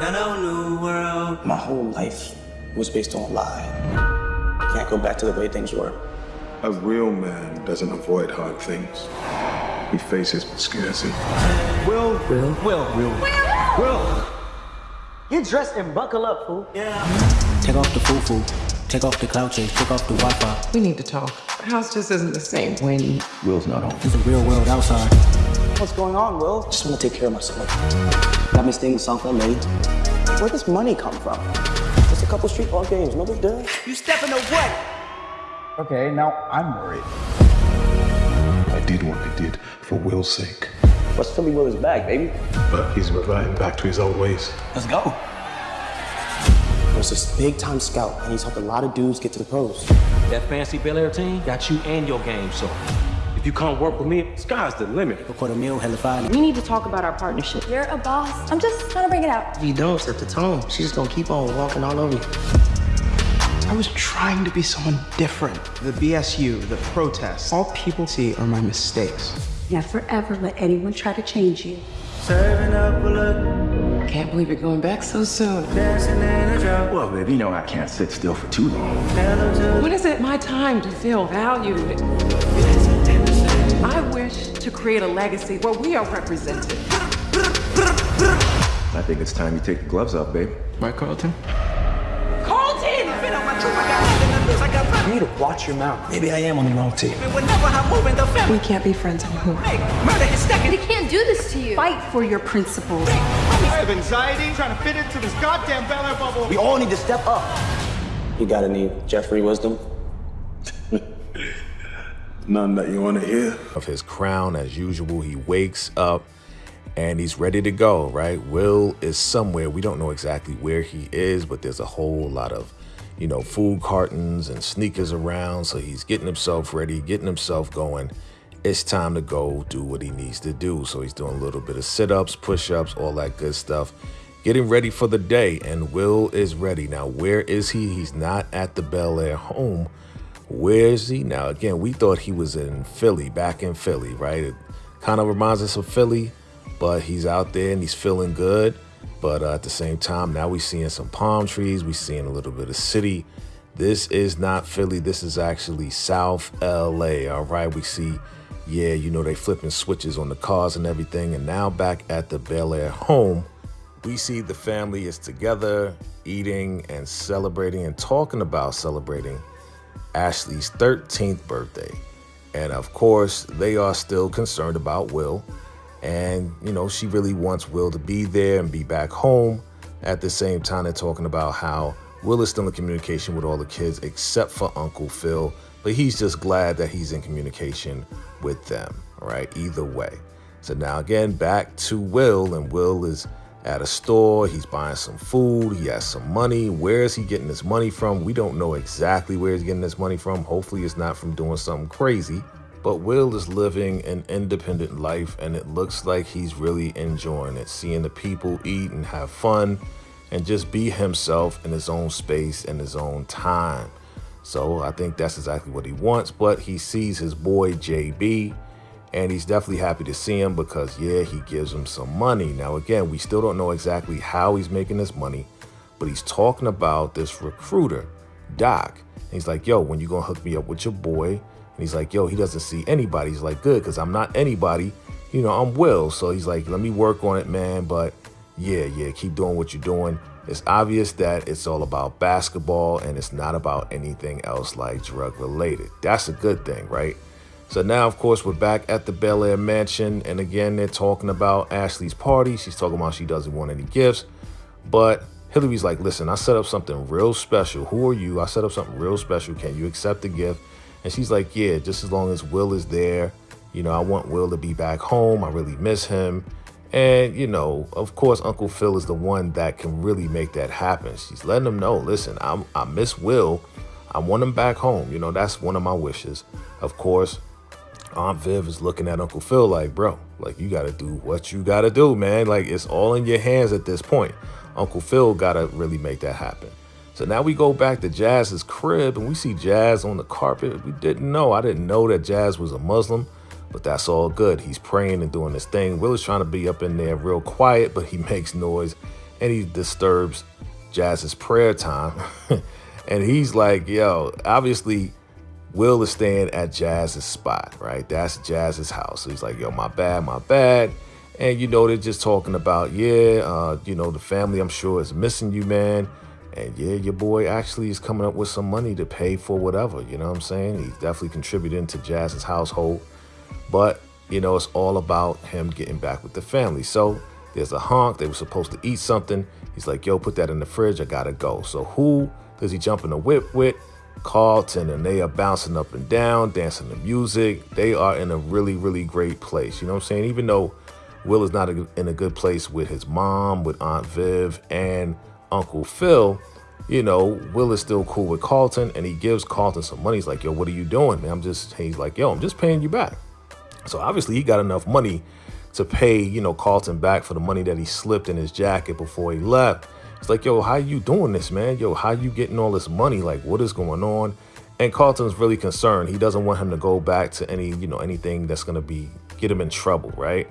Hello, new world. My whole life was based on a lie. Can't go back to the way things were. A real man doesn't avoid hard things. He faces scarcity. Will, Will? Will, Will, Will. Get dressed and buckle up, fool. Yeah. Take off the foo-foo. Take off the cloud chase. Take off the Wi-Fi. We need to talk. The house just isn't the same when Will's not home. There's a real world outside. What's going on, Will? Just want to take care of myself. Got me staying in South LA. Where does money come from? Just a couple street ball games. No big deal. You stepping away. Okay, now I'm worried. I did what I did for Will's sake. What's Philly Will is back, baby? But he's reverting back to his old ways. Let's go. There's this big time scout, and he's helped a lot of dudes get to the pros. That fancy Bel Air team got you and your game so if you can't work with me, sky's the limit. Record a meal, hella fine. We need to talk about our partnership. You're a boss. I'm just trying to bring it out. If you don't set the tone, she's just gonna keep on walking all over you. I was trying to be someone different. The BSU, the protests, all people see are my mistakes. Never ever let anyone try to change you. Serving up a look, can't believe you're going back so soon. dancing in a drought. Well, baby, you know I can't sit still for too long. When is it my time to feel valued? I wish to create a legacy where we are represented. I think it's time you take the gloves off, babe. Right, Carlton? Colton! You need to watch your mouth. Maybe I am on the wrong team. We can't be friends anymore. We can't do this to you. Fight for your principles. I have anxiety trying to fit into this goddamn Bel Air bubble. We all need to step up. You gotta need Jeffrey wisdom. None that you want to hear. of his crown as usual. He wakes up and he's ready to go, right? Will is somewhere. We don't know exactly where he is, but there's a whole lot of, you know, food cartons and sneakers around. So he's getting himself ready, getting himself going. It's time to go do what he needs to do. So he's doing a little bit of sit ups, push ups, all that good stuff. Getting ready for the day, and Will is ready. Now, where is he? He's not at the Bel Air home. Where is he? Now, again, we thought he was in Philly, back in Philly, right? It kind of reminds us of Philly, but he's out there and he's feeling good. But uh, at the same time, now we're seeing some palm trees. We're seeing a little bit of city. This is not Philly. This is actually South LA. All right. We see, yeah, you know, they flipping switches on the cars and everything. And now back at the Bel Air home, we see the family is together, eating and celebrating and talking about celebrating Ashley's 13th birthday. And of course, they are still concerned about Will. And, you know, she really wants Will to be there and be back home. At the same time, they're talking about how Will is still in communication with all the kids except for Uncle Phil. But he's just glad that he's in communication with them. Right, either way. So now, again, back to Will, and Will is at a store. He's buying some food. He has some money. Where is he getting this money from? We don't know exactly where he's getting this money from. Hopefully, it's not from doing something crazy. But Will is living an independent life, and it looks like he's really enjoying it. Seeing the people eat and have fun and just be himself in his own space and his own time. So I think that's exactly what he wants. But he sees his boy JB, and he's definitely happy to see him because, yeah, he gives him some money. Now, again, we still don't know exactly how he's making this money, but he's talking about this recruiter, Doc. And he's like, yo, when you gonna hook me up with your boy? And he's like, yo, he doesn't see anybody. He's like, good, because I'm not anybody. You know, I'm Will. So he's like, let me work on it, man. But yeah, yeah, keep doing what you're doing. It's obvious that it's all about basketball and it's not about anything else like drug related. That's a good thing, right? So now, of course, we're back at the Bel Air mansion. And again, they're talking about Ashley's party. She's talking about she doesn't want any gifts. But Hillary's like, listen, I set up something real special. Who are you? I set up something real special. Can you accept the gift? And she's like, yeah, just as long as Will is there. You know, I want Will to be back home. I really miss him. And, you know, of course, Uncle Phil is the one that can really make that happen. She's letting him know, listen, I'm, I miss Will. I want him back home. You know, that's one of my wishes. Of course, Aunt Viv is looking at Uncle Phil like, bro, like you got to do what you got to do, man. Like it's all in your hands at this point. Uncle Phil got to really make that happen. So now we go back to Jazz's crib and we see Jazz on the carpet. We didn't know. I didn't know that Jazz was a Muslim, but that's all good. He's praying and doing his thing. Will is trying to be up in there real quiet, but he makes noise and he disturbs Jazz's prayer time. and he's like, yo, obviously Will is staying at Jazz's spot, right? That's Jazz's house. So he's like, yo, my bad, my bad. And you know, they're just talking about, yeah, uh, you know, the family I'm sure is missing you, man. And yeah, your boy actually is coming up with some money to pay for whatever, you know what I'm saying? He's definitely contributing to Jazz's household. But, you know, it's all about him getting back with the family. So there's a honk. They were supposed to eat something. He's like, yo, put that in the fridge. I gotta go. So who does he jump in the whip with? Carlton, and they are bouncing up and down, dancing to music. They are in a really, really great place. You know what I'm saying? Even though Will is not in a good place with his mom, with Aunt Viv, and Uncle Phil, you know, Will is still cool with Carlton, and he gives Carlton some money. He's like, yo, what are you doing, man? I'm just, he's like, yo, I'm just paying you back. So obviously he got enough money to pay, you know, Carlton back for the money that he slipped in his jacket before he left. It's like, yo, how you doing this, man? Yo, how you getting all this money? Like, what is going on? And Carlton's really concerned. He doesn't want him to go back to any, you know, anything that's gonna be get him in trouble, right?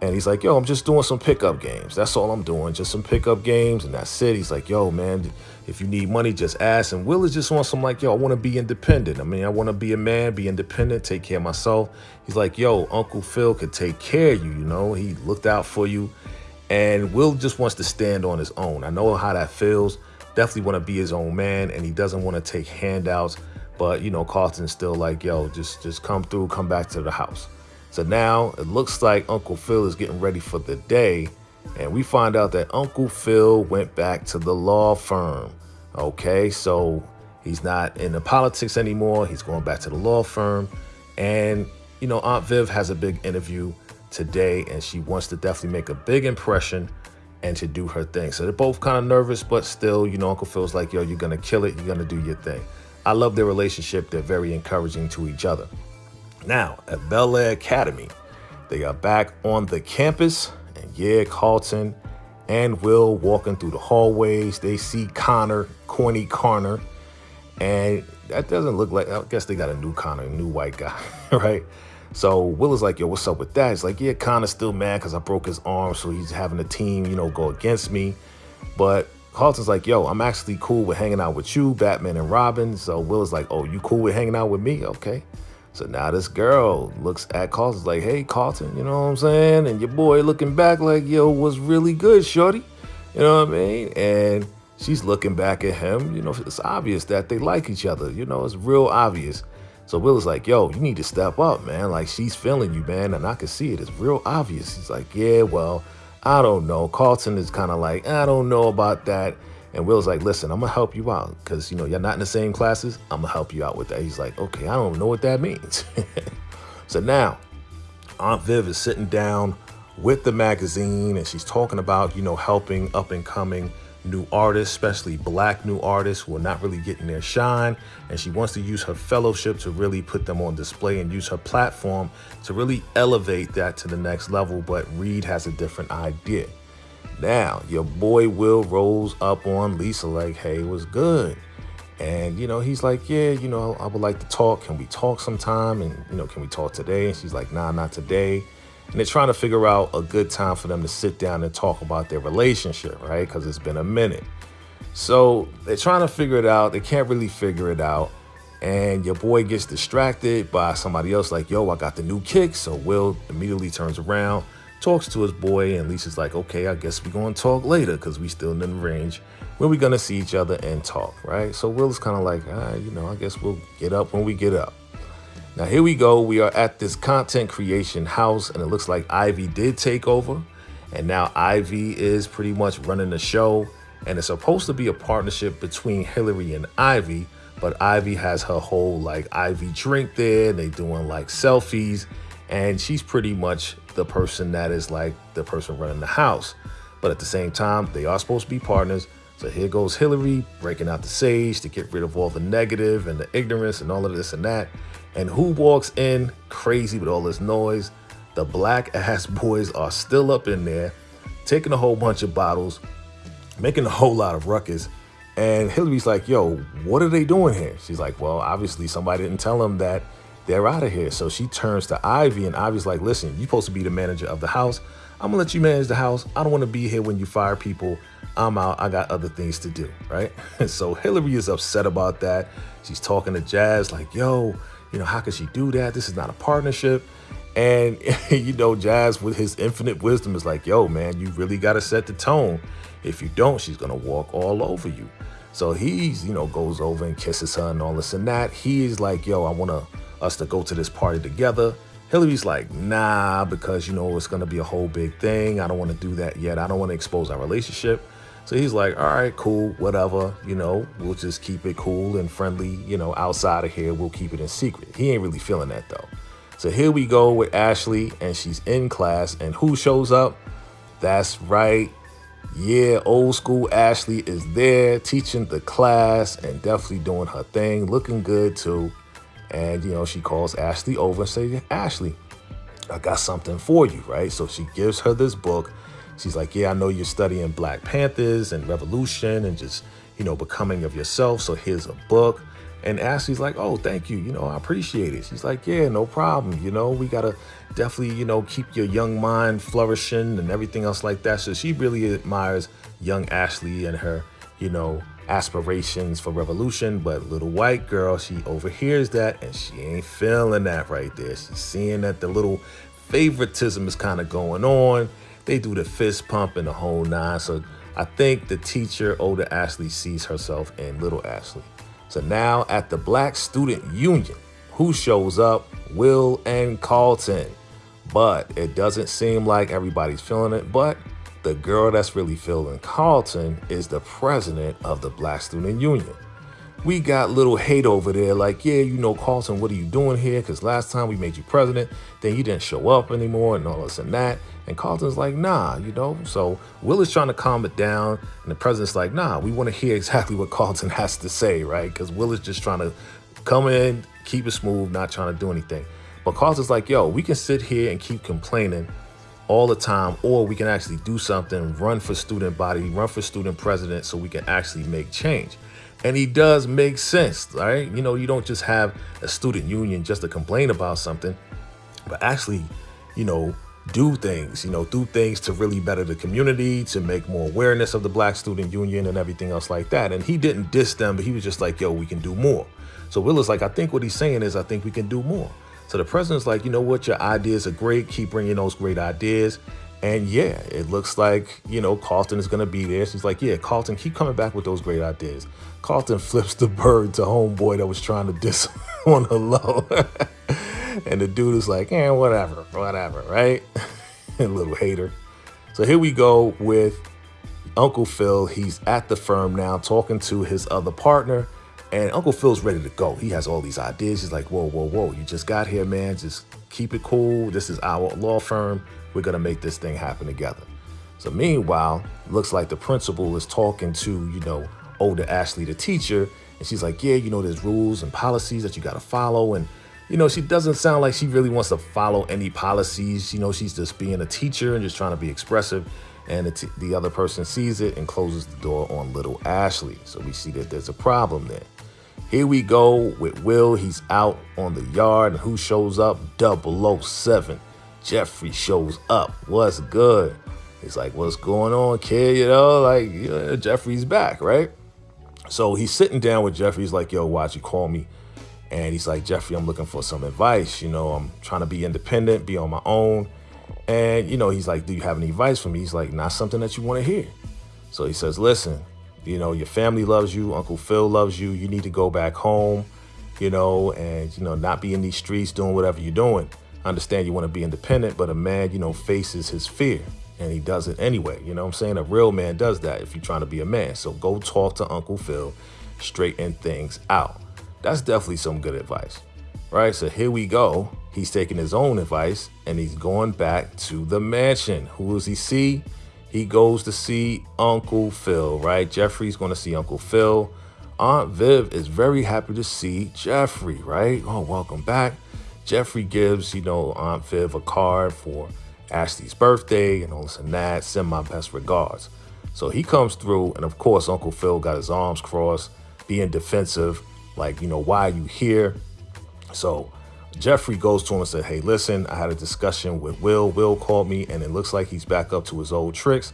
And he's like, yo, I'm just doing some pickup games. That's all I'm doing, just some pickup games, and that's it. He's like, yo, man, if you need money, just ask. And Will is just on some like, yo, I want to be independent. I mean, I want to be a man, be independent, take care of myself. He's like, yo, Uncle Phil could take care of you, you know? He looked out for you. And Will just wants to stand on his own. I know how that feels. Definitely want to be his own man, and he doesn't want to take handouts. But you know, Carlton's still like, yo, just just come through, come back to the house. So now it looks like Uncle Phil is getting ready for the day, and we find out that Uncle Phil went back to the law firm. Okay, so he's not in the politics anymore. He's going back to the law firm, and you know, Aunt Viv has a big interview today and she wants to definitely make a big impression and to do her thing. So they're both kind of nervous, but still, you know, Uncle Phil's like, yo, you're going to kill it. You're going to do your thing. I love their relationship. They're very encouraging to each other. Now, at Bel Air Academy, they are back on the campus. And yeah, Carlton and Will walking through the hallways. They see Connor, Corny Connor. And that doesn't look like, I guess they got a new Connor, a new white guy, right? So Will is like, yo, what's up with that? He's like, yeah, Connor's still mad because I broke his arm, so he's having a team, you know, go against me. But Carlton's like, yo, I'm actually cool with hanging out with you, Batman and Robin. So Will is like, oh, you cool with hanging out with me? Okay. So now this girl looks at Carlton's like, hey, Carlton, you know what I'm saying? And your boy looking back like, yo, was really good, shorty. You know what I mean? And she's looking back at him. You know, it's obvious that they like each other. You know, it's real obvious. So Will is like, yo, you need to step up, man. Like, she's feeling you, man. And I can see it. It's real obvious. He's like, yeah, well, I don't know. Carlton is kind of like, I don't know about that. And Will's like, listen, I'm going to help you out because, you know, you're not in the same classes. I'm going to help you out with that. He's like, okay, I don't know what that means. so now, Aunt Viv is sitting down with the magazine and she's talking about, you know, helping up and coming new artists, especially black new artists who are not really getting their shine. And she wants to use her fellowship to really put them on display and use her platform to really elevate that to the next level. But Reed has a different idea. Now, your boy Will rolls up on Lisa like, hey, what's good? And, you know, he's like, yeah, you know, I would like to talk. Can we talk sometime? And, you know, can we talk today? And she's like, nah, not today and they're trying to figure out a good time for them to sit down and talk about their relationship, right? Because it's been a minute. So they're trying to figure it out. They can't really figure it out. And your boy gets distracted by somebody else, like, yo, I got the new kick. So Will immediately turns around, talks to his boy, and Lisa's like, okay, I guess we're going to talk later because we still in the range where we're going to see each other and talk, right? So Will's kind of like, ah, you know, I guess we'll get up when we get up. Now here we go. We are at this content creation house and it looks like Ivy did take over. And now Ivy is pretty much running the show. And it's supposed to be a partnership between Hillary and Ivy. But Ivy has her whole like Ivy drink there. They doing like selfies. And she's pretty much the person that is like the person running the house. But at the same time, they are supposed to be partners. So here goes Hillary breaking out the sage to get rid of all the negative and the ignorance and all of this and that. And who walks in crazy with all this noise? The black ass boys are still up in there, taking a whole bunch of bottles, making a whole lot of ruckus. And Hillary's like, yo, what are they doing here? She's like, well, obviously somebody didn't tell them that they're out of here. So she turns to Ivy and Ivy's like, listen, you're supposed to be the manager of the house. I'm gonna let you manage the house. I don't want to be here when you fire people. I'm out. I got other things to do, right? So Hillary is upset about that. She's talking to Jazz like, yo, you know, how could she do that? This is not a partnership. And you know, Jazz with his infinite wisdom is like, yo, man, you really gotta set the tone. If you don't, she's gonna walk all over you. So he's, you know, goes over and kisses her and all this and that. He's like, yo, I want to, us to go to this party together. Hillary's like, nah, because, you know, it's going to be a whole big thing. I don't want to do that yet. I don't want to expose our relationship. So he's like, all right, cool, whatever. You know, we'll just keep it cool and friendly, you know, outside of here. We'll keep it in secret. He ain't really feeling that, though. So here we go with Ashley, and she's in class. And who shows up? That's right. Yeah, old school Ashley is there teaching the class and definitely doing her thing, looking good too. And, you know, she calls Ashley over and say, Ashley, I got something for you, right? So she gives her this book. She's like, yeah, I know you're studying Black Panthers and revolution and just, you know, becoming of yourself. So here's a book. And Ashley's like, oh, thank you. You know, I appreciate it. She's like, yeah, no problem. You know, we got to definitely, you know, keep your young mind flourishing and everything else like that. So she really admires young Ashley and her, you know, aspirations for revolution. But little white girl, she overhears that and she ain't feeling that right there. She's seeing that the little favoritism is kind of going on. They do the fist pump and the whole nine. So I think the teacher, older Ashley, sees herself in little Ashley. So now at the Black Student Union, who shows up? Will and Carlton. But it doesn't seem like everybody's feeling it. But the girl that's really feeling Carlton is the president of the Black Student Union. We got little hate over there like, yeah, you know, Carlton, what are you doing here? Because last time we made you president, then you didn't show up anymore and all this and that. And Carlton's like, nah, you know. So Will is trying to calm it down. And the president's like, nah, we want to hear exactly what Carlton has to say, right? Because Will is just trying to come in, keep it smooth, not trying to do anything. But Carlton's like, yo, we can sit here and keep complaining all the time, or we can actually do something, run for student body, run for student president so we can actually make change. And he does make sense, right? You know, you don't just have a student union just to complain about something, but actually, you know, do things, you know, do things to really better the community, to make more awareness of the Black Student Union and everything else like that. And he didn't diss them, but he was just like, yo, we can do more. So Will is like, I think what he's saying is, I think we can do more. So the president's like, you know what, your ideas are great. Keep bringing those great ideas. And yeah, it looks like, you know, Carlton is going to be there. She's like, yeah, Carlton, keep coming back with those great ideas. Carlton flips the bird to homeboy that was trying to diss on the low. and the dude is like, eh, whatever, whatever, right? A little hater. So here we go with Uncle Phil. He's at the firm now talking to his other partner. And Uncle Phil's ready to go. He has all these ideas. He's like, whoa, whoa, whoa, you just got here, man. Just keep it cool. This is our law firm. We're going to make this thing happen together. So meanwhile, looks like the principal is talking to, you know, older Ashley, the teacher. And she's like, yeah, you know, there's rules and policies that you got to follow. And, you know, she doesn't sound like she really wants to follow any policies. You know, she's just being a teacher and just trying to be expressive. And the, the other person sees it and closes the door on little Ashley. So we see that there's a problem there. Here we go with Will. He's out on the yard. And who shows up? 007. Jeffrey shows up. What's good? He's like, what's going on, kid? You know, like, yeah, Jeffrey's back, right? So he's sitting down with Jeffrey. He's like, yo, why'd you call me? And he's like, Jeffrey, I'm looking for some advice. You know, I'm trying to be independent, be on my own. And, you know, he's like, do you have any advice for me? He's like, not something that you want to hear. So he says, listen, you know, your family loves you. Uncle Phil loves you. You need to go back home, you know, and, you know, not be in these streets doing whatever you're doing. I understand you want to be independent, but a man, you know, faces his fear and he does it anyway. You know what I'm saying? A real man does that if you're trying to be a man. So go talk to Uncle Phil, straighten things out. That's definitely some good advice, right? So here we go. He's taking his own advice and he's going back to the mansion. Who does he see? He goes to see Uncle Phil, right? Jeffrey's going to see Uncle Phil. Aunt Viv is very happy to see Jeffrey, right? Oh, welcome back. Jeffrey gives, you know, Aunt Viv a card for Ashley's birthday and all this and that. Send my best regards. So he comes through, and of course, Uncle Phil got his arms crossed, being defensive, like, you know, why are you here? So Jeffrey goes to him and said, Hey, listen, I had a discussion with Will. Will called me, and it looks like he's back up to his old tricks.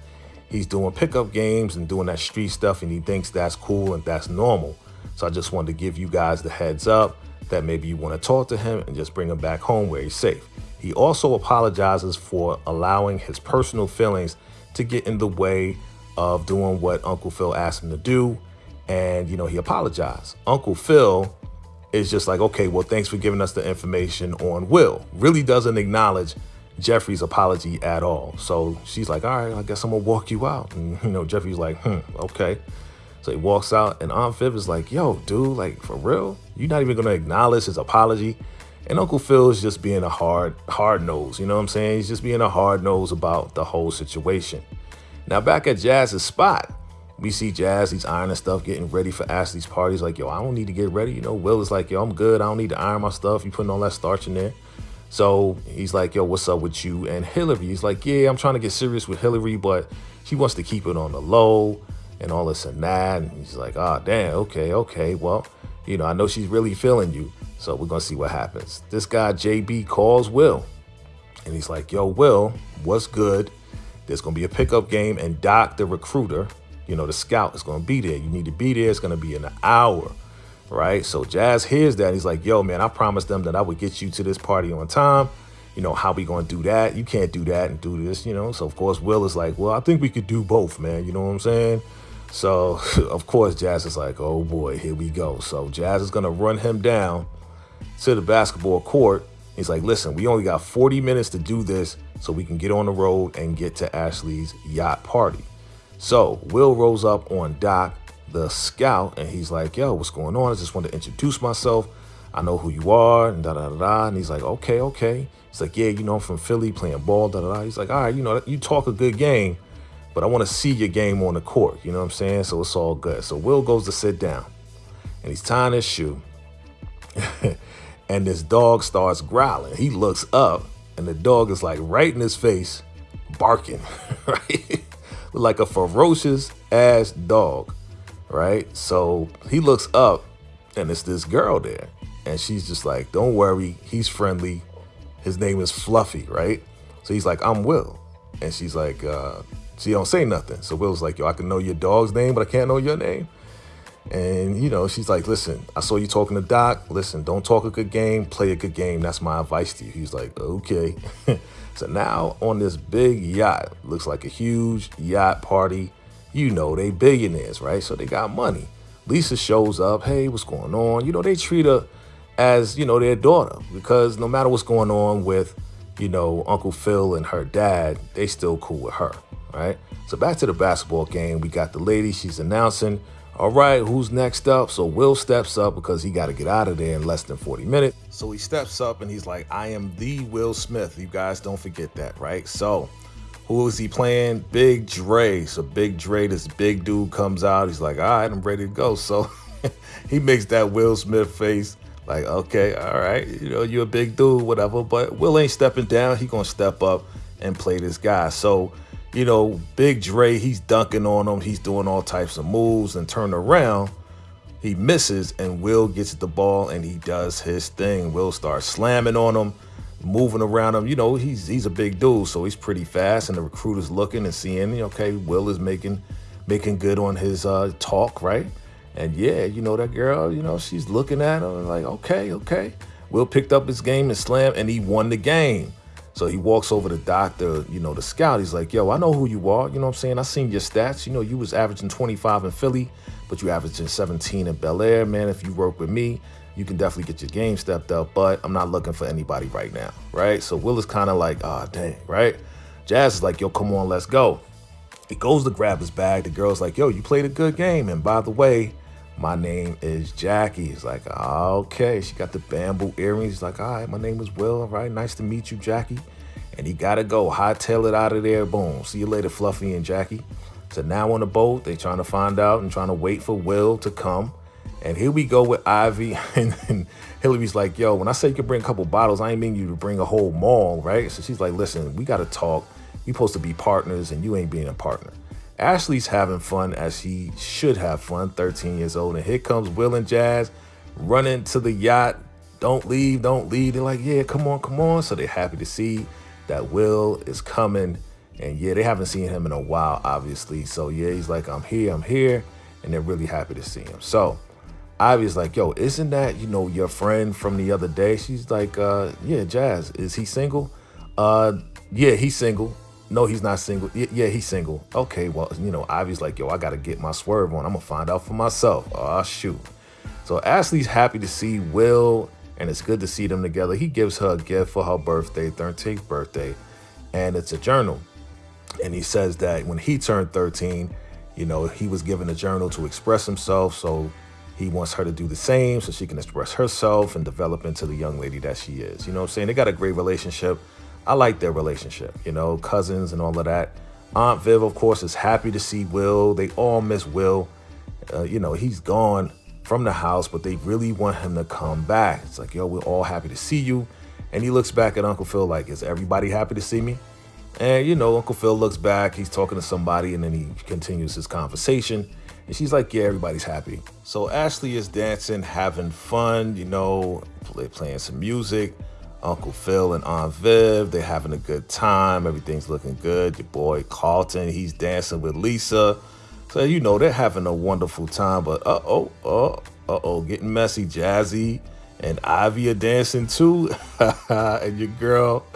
He's doing pickup games and doing that street stuff, and he thinks that's cool and that's normal. So I just wanted to give you guys the heads up that maybe you want to talk to him and just bring him back home where he's safe. He also apologizes for allowing his personal feelings to get in the way of doing what Uncle Phil asked him to do. And, you know, he apologized. Uncle Phil is just like, okay, well, thanks for giving us the information on Will. Really doesn't acknowledge Jeffrey's apology at all. So she's like, all right, I guess I'm gonna walk you out. And, you know, Jeffrey's like, hmm, okay. So he walks out, and Aunt Viv is like, yo, dude, like, for real? You're not even gonna acknowledge his apology? And Uncle Phil is just being a hard, hard nose, you know what I'm saying? He's just being a hard nose about the whole situation. Now, back at Jazz's spot, we see Jazz, he's ironing stuff, getting ready for Ashley's parties. Like, yo, I don't need to get ready. You know, Will is like, yo, I'm good. I don't need to iron my stuff. You putting all that starch in there. So he's like, yo, what's up with you and Hillary? He's like, yeah, I'm trying to get serious with Hillary, but she wants to keep it on the low and all this and that. And he's like, ah, oh, damn, okay, okay. Well, you know, I know she's really feeling you. So we're going to see what happens. This guy, JB, calls Will. And he's like, yo, Will, what's good? There's going to be a pickup game. And Doc, the recruiter, you know, the scout is going to be there. You need to be there. It's going to be in an hour right? So Jazz hears that. He's like, yo, man, I promised them that I would get you to this party on time. You know, how we going to do that? You can't do that and do this, you know? So, of course, Will is like, well, I think we could do both, man. You know what I'm saying? So, of course, Jazz is like, oh, boy, here we go. So Jazz is going to run him down to the basketball court. He's like, listen, we only got 40 minutes to do this so we can get on the road and get to Ashley's yacht party. So Will rolls up on Doc the scout and he's like, yo, what's going on? I just want to introduce myself. I know who you are and da da da da. And he's like, okay, okay. He's like, yeah, you know, I'm from Philly playing ball, da da da. He's like, all right, you know, you talk a good game, but I want to see your game on the court. You know what I'm saying? So it's all good. So Will goes to sit down and he's tying his shoe. and this dog starts growling. He looks up and the dog is like right in his face, barking, right? like a ferocious ass dog right? So he looks up and it's this girl there. And she's just like, don't worry, he's friendly. His name is Fluffy, right? So he's like, I'm Will. And she's like, uh, she don't say nothing. So Will's like, yo, I can know your dog's name, but I can't know your name. And, you know, she's like, listen, I saw you talking to Doc. Listen, don't talk a good game, play a good game. That's my advice to you. He's like, okay. so now on this big yacht, looks like a huge yacht party you know, they billionaires, right? So they got money. Lisa shows up. Hey, what's going on? You know, they treat her as, you know, their daughter because no matter what's going on with, you know, Uncle Phil and her dad, they still cool with her, right? So back to the basketball game. We got the lady. She's announcing, all right, who's next up? So Will steps up because he got to get out of there in less than 40 minutes. So he steps up and he's like, I am the Will Smith. You guys don't forget that, right? So who is he playing? Big Dre. So Big Dre, this big dude comes out. He's like, all right, I'm ready to go. So he makes that Will Smith face. Like, okay, all right, you know, you're a big dude, whatever. But Will ain't stepping down. He gonna step up and play this guy. So, you know, Big Dre, he's dunking on him. He's doing all types of moves and turn around. He misses and Will gets the ball and he does his thing. Will starts slamming on him moving around him. You know, he's he's a big dude, so he's pretty fast. And the recruiter's looking and seeing, okay, Will is making making good on his uh, talk, right? And yeah, you know that girl, you know, she's looking at him like, okay, okay. Will picked up his game and slammed, and he won the game. So he walks over to doctor, you know, the scout. He's like, yo, I know who you are. You know what I'm saying? I seen your stats. You know, you was averaging 25 in Philly, but you averaging 17 in Bel Air, man. If you work with me, you can definitely get your game stepped up, but I'm not looking for anybody right now, right? So Will is kind of like, ah, oh, dang, right? Jazz is like, yo, come on, let's go. He goes to grab his bag. The girl's like, yo, you played a good game. And by the way, my name is Jackie. He's like, oh, okay. She got the bamboo earrings. He's like, all right, my name is Will. All right, nice to meet you, Jackie. And he got to go. Hightail it out of there. Boom. See you later, Fluffy and Jackie. So now on the boat, they trying to find out and trying to wait for Will to come. And here we go with Ivy. And, and Hillary's like, yo, when I say you can bring a couple bottles, I ain't mean you to bring a whole mall, right? So she's like, listen, we got to talk. You supposed to be partners and you ain't being a partner. Ashley's having fun as she should have fun, 13 years old. And here comes Will and Jazz running to the yacht. don't leave, don't leave. They're like, yeah, come on, come on. So they're happy to see that Will is coming. And yeah, they haven't seen him in a while, obviously. So yeah, he's like, I'm here, I'm here. And they're really happy to see him. So Ivy's like, yo, isn't that, you know, your friend from the other day? She's like, uh, yeah, Jazz, is he single? Uh, yeah, he's single. No, he's not single. Y- yeah, he's single. Okay, well, you know, Ivy's like, yo, I gotta get my swerve on. I'm gonna find out for myself. Oh, shoot. So Ashley's happy to see Will, and it's good to see them together. He gives her a gift for her birthday, 13th birthday, and it's a journal. And he says that when he turned 13, you know, he was given a journal to express himself. So he wants her to do the same so she can express herself and develop into the young lady that she is. You know what I'm saying? They got a great relationship. I like their relationship, you know, cousins and all of that. Aunt Viv, of course, is happy to see Will. They all miss Will. Uh, you know, he's gone from the house, but they really want him to come back. It's like, yo, we're all happy to see you. And he looks back at Uncle Phil like, is everybody happy to see me? And, you know, Uncle Phil looks back, he's talking to somebody, and then he continues his conversation. And she's like, yeah, everybody's happy. So Ashley is dancing, having fun, you know, play, playing some music. Uncle Phil and Aunt Viv, they're having a good time. Everything's looking good. Your boy Carlton, he's dancing with Lisa. So, you know, they're having a wonderful time. But uh-oh, uh, uh-oh, getting messy. Jazzy and Ivy are dancing too. and your girl,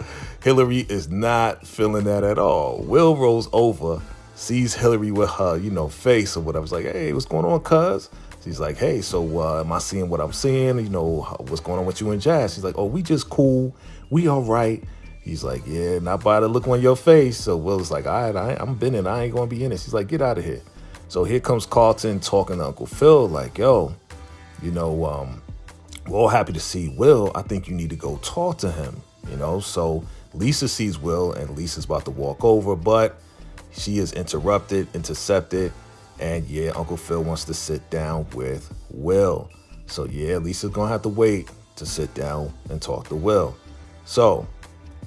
Hillary, is not feeling that at all. Will rolls over sees Hillary with her, you know, face or whatever. It's like, hey, what's going on, cuz? She's like, hey, so uh, am I seeing what I'm seeing? You know, what's going on with you and Jazz? She's like, oh, we just cool. We all right. He's like, yeah, not by the look on your face. So Will's like, all right, I, I'm been in. I ain't going to be in it. She's like, get out of here. So here comes Carlton talking to Uncle Phil, like, yo, you know, um, we're all happy to see Will. I think you need to go talk to him, you know? So Lisa sees Will and Lisa's about to walk over, but she is interrupted, intercepted, and yeah, Uncle Phil wants to sit down with Will. So yeah, Lisa's gonna have to wait to sit down and talk to Will. So,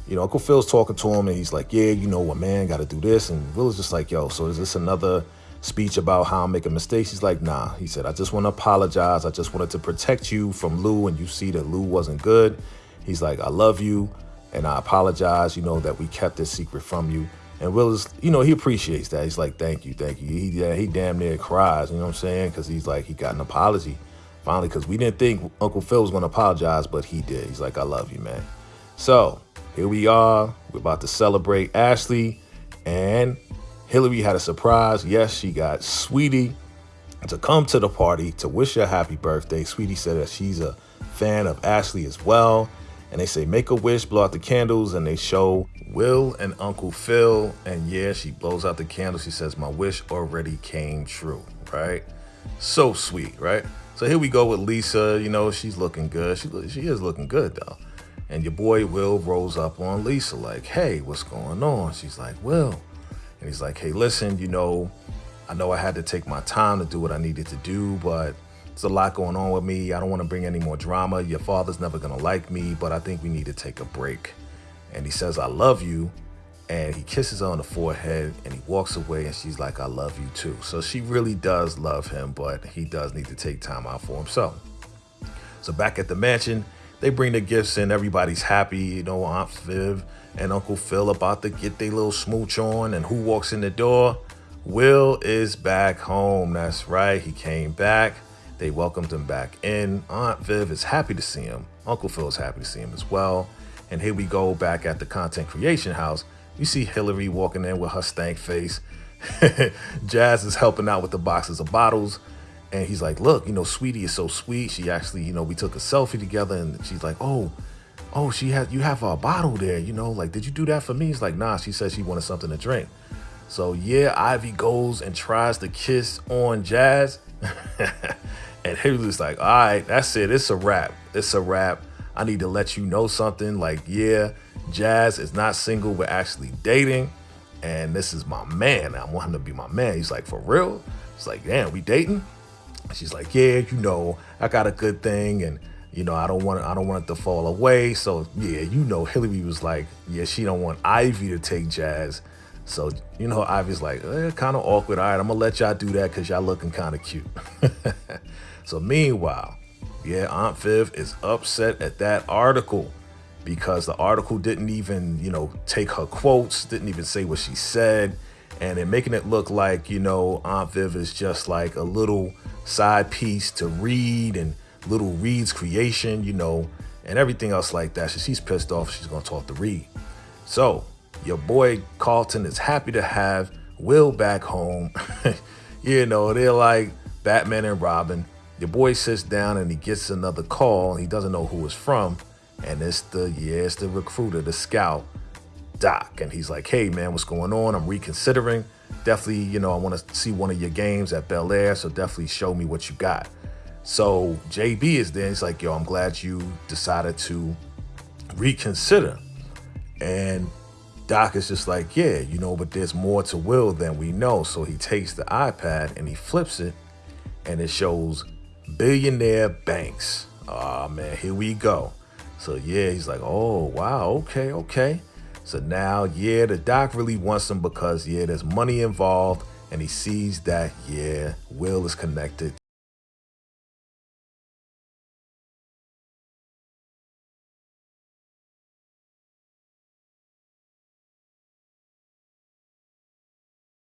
you know, Uncle Phil's talking to him and he's like, yeah, you know, a man gotta do this. And Will is just like, yo, so is this another speech about how I'm making mistakes? He's like, nah. He said, I just wanna apologize. I just wanted to protect you from Lou and you see that Lou wasn't good. He's like, I love you and I apologize, you know, that we kept this secret from you. And Willis, you know, he appreciates that. He's like, thank you, thank you. He, he damn near cries, you know what I'm saying? Because he's like, he got an apology finally, because we didn't think Uncle Phil was going to apologize, but he did. He's like, I love you, man. So here we are. We're about to celebrate Ashley. And Hillary had a surprise. Yes, she got Saweetie to come to the party to wish her happy birthday. Saweetie said that she's a fan of Ashley as well. And they say, make a wish, blow out the candles, and they show Will and Uncle Phil. And yeah, she blows out the candle. She says, my wish already came true, right? So sweet, right? So here we go with Lisa. You know, she's looking good. She, she is looking good, though. And your boy Will rolls up on Lisa like, hey, what's going on? She's like, Will. And he's like, hey, listen, you know, I know I had to take my time to do what I needed to do, but there's a lot going on with me. I don't want to bring any more drama. Your father's never going to like me, but I think we need to take a break. And he says, I love you. And he kisses her on the forehead and he walks away and she's like, I love you too. So she really does love him, but he does need to take time out for himself. So back at the mansion, they bring the gifts in. Everybody's happy. You know, Aunt Viv and Uncle Phil about to get their little smooch on. And who walks in the door? Will is back home. That's right. He came back. They welcomed him back in. Aunt Viv is happy to see him. Uncle Phil is happy to see him as well. And here we go back at the content creation house. You see Hillary walking in with her stank face. Jazz is helping out with the boxes of bottles. And he's like, look, you know, Saweetie is so sweet. She actually, you know, we took a selfie together and she's like, oh, oh, she had, you have a bottle there, you know, like, did you do that for me? He's like, nah, she said she wanted something to drink. So yeah, Ivy goes and tries to kiss on Jazz. and Hillary's like, all right, that's it. It's a wrap. It's a wrap. I need to let you know something. Like, yeah, Jazz is not single. We're actually dating. And this is my man. I want him to be my man. He's like, for real? It's like, damn, we dating? She's like, yeah, you know, I got a good thing, and you know, I don't want it, I don't want it to fall away. So yeah, you know, Hillary was like, yeah, she don't want Ivy to take Jazz. So you know, Ivy's like, eh, kind of awkward. All right, I'm gonna let y'all do that because y'all looking kind of cute. so meanwhile, Yeah, Aunt Viv is upset at that article because the article didn't even, you know, take her quotes, didn't even say what she said, and they're making it look like, you know, Aunt Viv is just like a little side piece to Reed and little Reed's creation, you know, and everything else like that. So she's pissed off. She's gonna talk to Reed. So your boy Carlton is happy to have Will back home. you know, they're like Batman and Robin. Your boy sits down and he gets another call and he doesn't know who it's from. And it's the, yeah, it's the recruiter, the scout, Doc. And he's like, hey man, what's going on? I'm reconsidering. Definitely, you know, I want to see one of your games at Bel Air. So definitely show me what you got. So JB is there. He's like, yo, I'm glad you decided to reconsider. And Doc is just like, yeah, you know, but there's more to Will than we know. So he takes the iPad and he flips it and it shows billionaire banks. Oh man, here we go. So yeah, he's like, oh wow, okay, okay. So now, yeah, the doc really wants him because yeah, there's money involved, and he sees that yeah, Will is connected